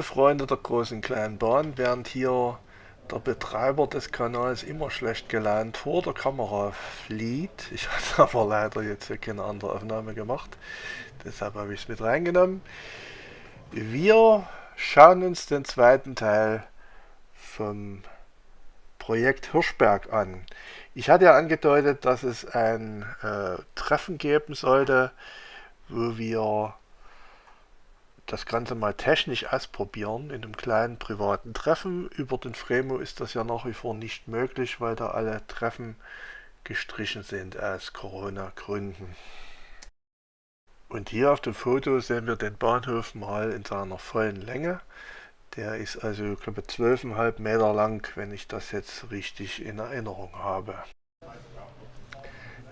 Freunde der großen kleinen Bahn, während hier der Betreiber des Kanals immer schlecht gelaunt vor der Kamera flieht, ich hatte aber leider jetzt hier keine andere Aufnahme gemacht, deshalb habe ich es mit reingenommen. Wir schauen uns den zweiten Teil vom Projekt Hirschberg an. Ich hatte ja angedeutet, dass es ein äh, Treffen geben sollte, wo wir das Ganze mal technisch ausprobieren in einem kleinen privaten Treffen. Über den Fremo ist das ja nach wie vor nicht möglich, weil da alle Treffen gestrichen sind aus Corona-Gründen. Und hier auf dem Foto sehen wir den Bahnhof mal in seiner vollen Länge. Der ist also, ich glaube, 12,5 Meter lang, wenn ich das jetzt richtig in Erinnerung habe.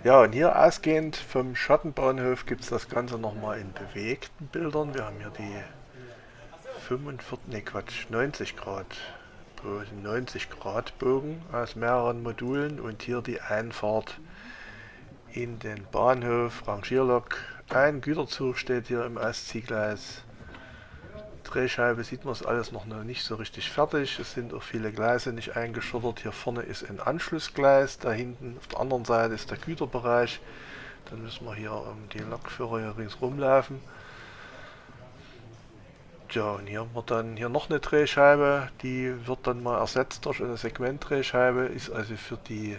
Ja, und hier ausgehend vom Schattenbahnhof gibt es das Ganze nochmal in bewegten Bildern. Wir haben hier die 45, ne Quatsch, 90 Grad, 90 Grad Bogen aus mehreren Modulen und hier die Einfahrt in den Bahnhof, Rangierlok. Ein Güterzug steht hier im Ostziehgleis. Drehscheibe sieht man es alles noch nicht so richtig fertig. Es sind auch viele Gleise nicht eingeschottert. Hier vorne ist ein Anschlussgleis. Da hinten auf der anderen Seite ist der Güterbereich. Dann müssen wir hier um die Lokführer hier ringsrum laufen. Tja, und hier haben wir dann hier noch eine Drehscheibe. Die wird dann mal ersetzt durch eine Segmentdrehscheibe. Ist also für die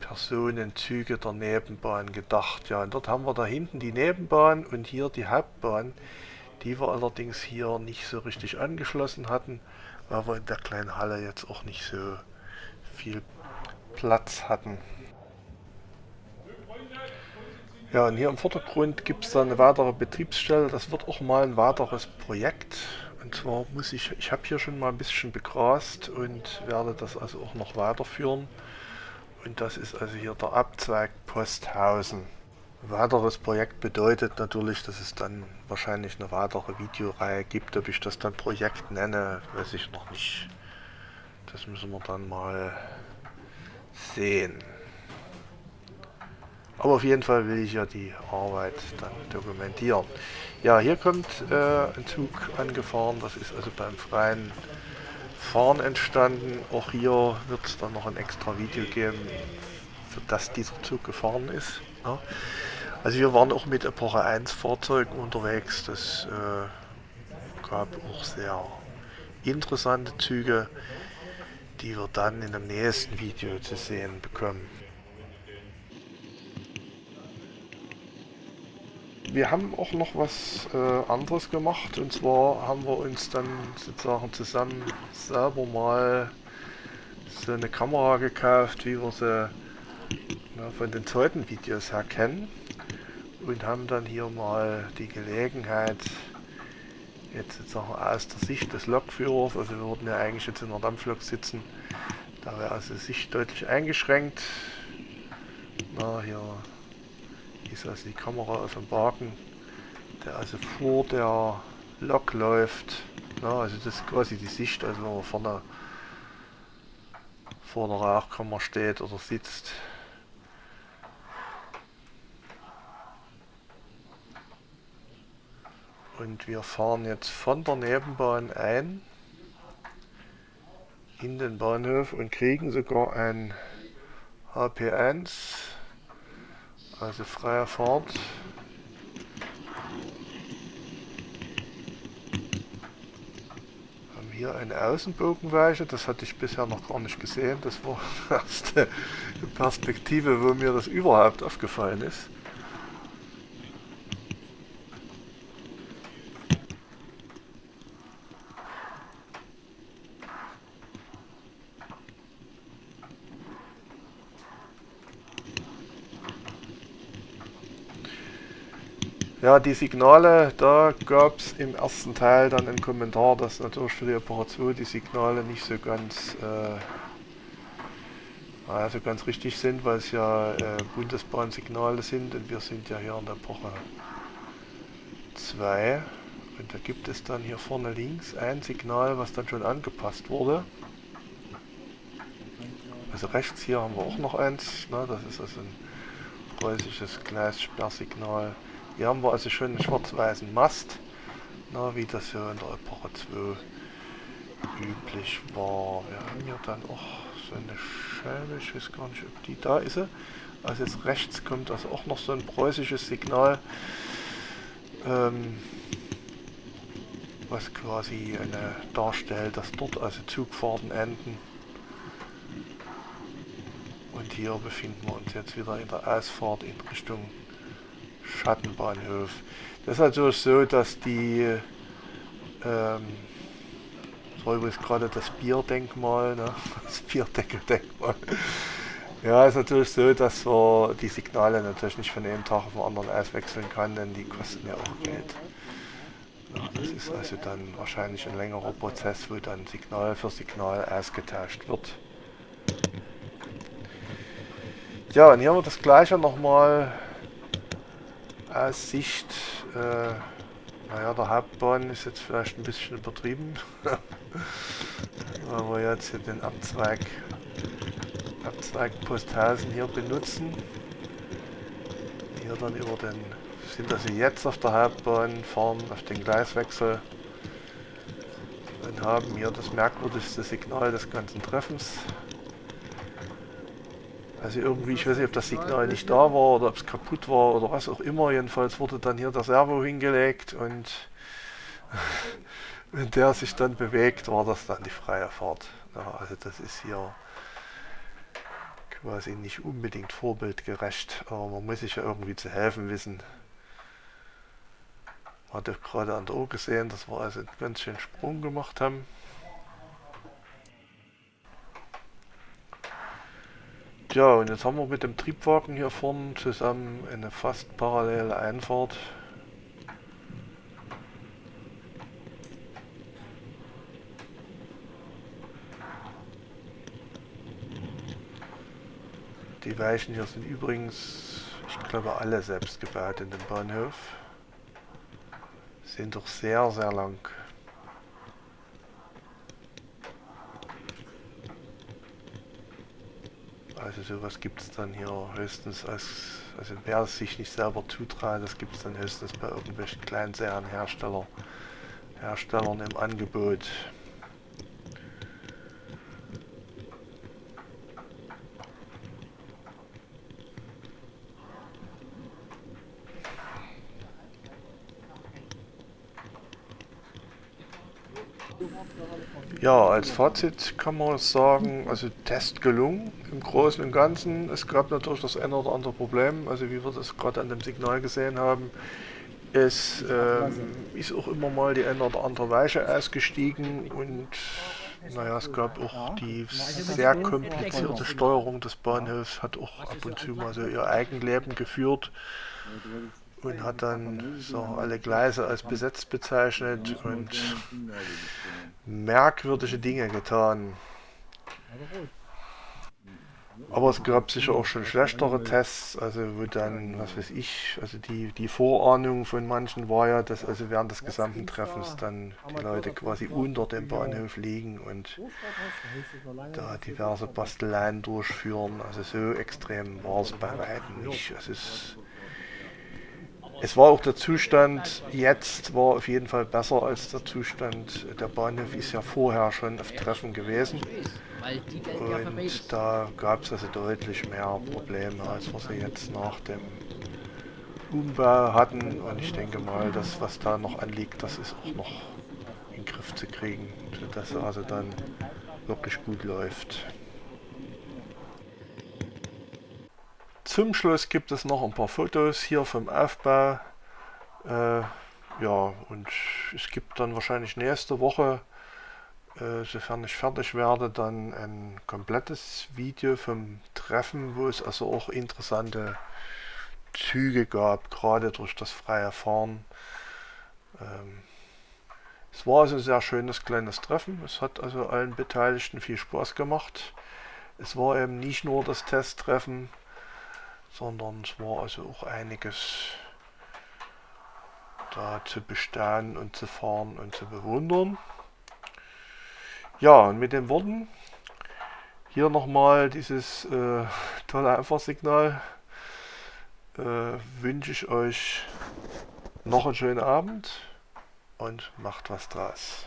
Personenzüge der Nebenbahn gedacht. Ja, und dort haben wir da hinten die Nebenbahn und hier die Hauptbahn die wir allerdings hier nicht so richtig angeschlossen hatten, weil wir in der kleinen Halle jetzt auch nicht so viel Platz hatten. Ja, und hier im Vordergrund gibt es dann eine weitere Betriebsstelle. Das wird auch mal ein weiteres Projekt. Und zwar muss ich, ich habe hier schon mal ein bisschen begrast und werde das also auch noch weiterführen. Und das ist also hier der Abzweig Posthausen. Weiteres Projekt bedeutet natürlich, dass es dann wahrscheinlich eine weitere Videoreihe gibt. Ob ich das dann Projekt nenne, weiß ich noch nicht. Das müssen wir dann mal sehen. Aber auf jeden Fall will ich ja die Arbeit dann dokumentieren. Ja, hier kommt äh, ein Zug angefahren. Das ist also beim freien Fahren entstanden. Auch hier wird es dann noch ein extra Video geben, für das dieser Zug gefahren ist. Ja. Also wir waren auch mit Epoche 1 Fahrzeugen unterwegs. Das äh, gab auch sehr interessante Züge, die wir dann in dem nächsten Video zu sehen bekommen. Wir haben auch noch was äh, anderes gemacht und zwar haben wir uns dann sozusagen zusammen selber mal so eine Kamera gekauft, wie wir sie ja, von den zweiten Videos her kennen und haben dann hier mal die Gelegenheit, jetzt sozusagen aus der Sicht des Lokführers, also wir würden ja eigentlich jetzt in der Dampflok sitzen, da wäre also Sicht deutlich eingeschränkt. Na, hier ist also die Kamera auf dem Wagen, der also vor der Lok läuft. Na, also das ist quasi die Sicht, also wenn man vorne vor der Rauchkammer steht oder sitzt. Und wir fahren jetzt von der Nebenbahn ein in den Bahnhof und kriegen sogar ein HP1, also freie Fahrt. Haben hier eine Außenbogenweiche, das hatte ich bisher noch gar nicht gesehen. Das war die erste Perspektive, wo mir das überhaupt aufgefallen ist. Ja, die Signale, da gab es im ersten Teil dann einen Kommentar, dass natürlich für die Operation die Signale nicht so ganz, äh, also ganz richtig sind, weil es ja äh, Bundesbahnsignale sind und wir sind ja hier in der Epoche 2 und da gibt es dann hier vorne links ein Signal, was dann schon angepasst wurde. Also rechts hier haben wir auch noch eins, ne, das ist also ein preußisches Gleissperrsignal. Hier haben wir also schon einen schwarz-weißen Mast Na, wie das ja in der Epoche 2 üblich war. Wir haben hier dann auch so eine Scheibe, ich weiß gar nicht, ob die da ist. Also jetzt rechts kommt also auch noch so ein preußisches Signal, ähm, was quasi eine darstellt, dass dort also Zugfahrten enden. Und hier befinden wir uns jetzt wieder in der Ausfahrt in Richtung Schattenbahnhof. Das ist natürlich so, dass die ähm, war übrigens gerade das Bierdenkmal, ne? das Bierdeckeldenkmal. Ja, ist natürlich so, dass man die Signale natürlich nicht von einem Tag auf den anderen auswechseln kann, denn die kosten ja auch Geld. Ja, das ist also dann wahrscheinlich ein längerer Prozess, wo dann Signal für Signal ausgetauscht wird. Ja, und hier haben wir das gleiche nochmal aus Sicht äh, naja, der Hauptbahn ist jetzt vielleicht ein bisschen übertrieben. Weil wir jetzt hier den Abzweig, Abzweig Posthausen hier benutzen. Hier dann über den, sind also jetzt auf der Hauptbahn, fahren auf den Gleiswechsel und haben hier das merkwürdigste Signal des ganzen Treffens. Also irgendwie, ich weiß nicht, ob das Signal nicht da war oder ob es kaputt war oder was auch immer. Jedenfalls wurde dann hier der Servo hingelegt und wenn der sich dann bewegt, war das dann die freie Fahrt. Ja, also das ist hier quasi nicht unbedingt vorbildgerecht, aber man muss sich ja irgendwie zu helfen wissen. Man hat ja gerade an der Uhr gesehen, dass wir also einen ganz schönen Sprung gemacht haben. Ja, und jetzt haben wir mit dem Triebwagen hier vorne zusammen eine fast parallele Einfahrt. Die Weichen hier sind übrigens, ich glaube, alle selbst gebaut in dem Bahnhof. Sind doch sehr, sehr lang. Also sowas gibt es dann hier höchstens als, also wer es sich nicht selber zutraut, das gibt es dann höchstens bei irgendwelchen Kleinserien-Hersteller, Herstellern im Angebot. Ja, als Fazit kann man sagen, also Test gelungen im Großen und Ganzen. Es gab natürlich das eine oder andere Problem, also wie wir das gerade an dem Signal gesehen haben. Es ähm, ist auch immer mal die eine oder andere Weiche ausgestiegen und naja, es gab auch die sehr komplizierte Steuerung des Bahnhofs, hat auch ab und zu mal so ihr Eigenleben geführt und hat dann so alle Gleise als besetzt bezeichnet und merkwürdige Dinge getan. Aber es gab sicher auch schon schlechtere Tests, also wo dann, was weiß ich, also die, die Vorahnung von manchen war ja, dass also während des gesamten Treffens dann die Leute quasi unter dem Bahnhof liegen und da diverse Basteleien durchführen. Also so extrem war es bei weitem nicht. Es es war auch der Zustand jetzt war auf jeden Fall besser als der Zustand. Der Bahnhof ist ja vorher schon auf Treffen gewesen. Und da gab es also deutlich mehr Probleme, als wir sie jetzt nach dem Umbau hatten. Und ich denke mal, das was da noch anliegt, das ist auch noch in den Griff zu kriegen, sodass also dann wirklich gut läuft. Zum Schluss gibt es noch ein paar Fotos hier vom Aufbau. Äh, ja, und es gibt dann wahrscheinlich nächste Woche, äh, sofern ich fertig werde, dann ein komplettes Video vom Treffen, wo es also auch interessante Züge gab, gerade durch das freie Fahren. Ähm, es war also ein sehr schönes kleines Treffen. Es hat also allen Beteiligten viel Spaß gemacht. Es war eben nicht nur das Testtreffen, sondern es war also auch einiges da zu bestaunen und zu fahren und zu bewundern. Ja, und mit den Worten hier nochmal dieses äh, tolle Einfahrsignal. Äh, wünsche ich euch noch einen schönen Abend und macht was draus.